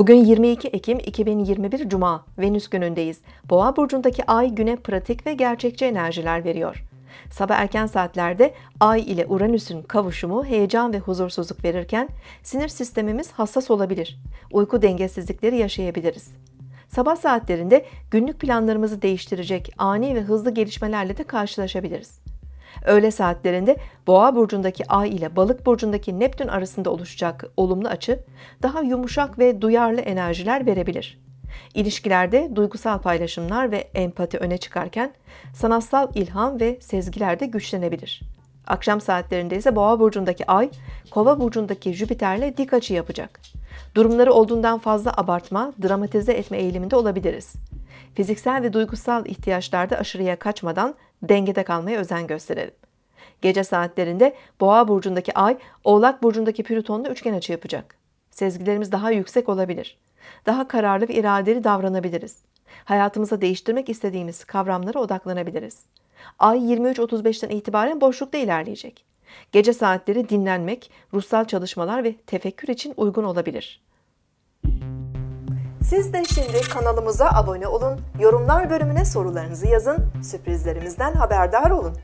Bugün 22 Ekim 2021 Cuma, Venüs günündeyiz. Boğa burcundaki ay güne pratik ve gerçekçi enerjiler veriyor. Sabah erken saatlerde Ay ile Uranüs'ün kavuşumu heyecan ve huzursuzluk verirken sinir sistemimiz hassas olabilir. Uyku dengesizlikleri yaşayabiliriz. Sabah saatlerinde günlük planlarımızı değiştirecek ani ve hızlı gelişmelerle de karşılaşabiliriz. Öğle saatlerinde Boğa burcundaki Ay ile Balık burcundaki Neptün arasında oluşacak olumlu açı daha yumuşak ve duyarlı enerjiler verebilir. İlişkilerde duygusal paylaşımlar ve empati öne çıkarken sanatsal ilham ve sezgiler de güçlenebilir. Akşam saatlerinde ise Boğa burcundaki Ay, Kova burcundaki Jüpiter'le dik açı yapacak. Durumları olduğundan fazla abartma, dramatize etme eğiliminde olabiliriz. Fiziksel ve duygusal ihtiyaçlarda aşırıya kaçmadan dengede kalmaya özen gösterelim. Gece saatlerinde Boğa burcundaki Ay, Oğlak burcundaki Plüton'la üçgen açı yapacak. Sezgilerimiz daha yüksek olabilir. Daha kararlı ve iradeli davranabiliriz. Hayatımıza değiştirmek istediğimiz kavramlara odaklanabiliriz. Ay 23.35'ten itibaren boşlukta ilerleyecek. Gece saatleri dinlenmek, ruhsal çalışmalar ve tefekkür için uygun olabilir. Siz de şimdi kanalımıza abone olun, yorumlar bölümüne sorularınızı yazın, sürprizlerimizden haberdar olun.